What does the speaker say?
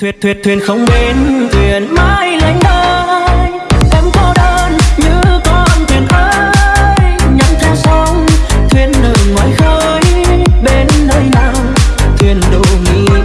Thuyền thuyền thuyền không bến thuyền mãi lánh đôi Em cô đơn như con thuyền ơi. Nhắm theo sóng, thuyền ở ngoài khơi, Bên nơi nào thuyền đổ nghiêng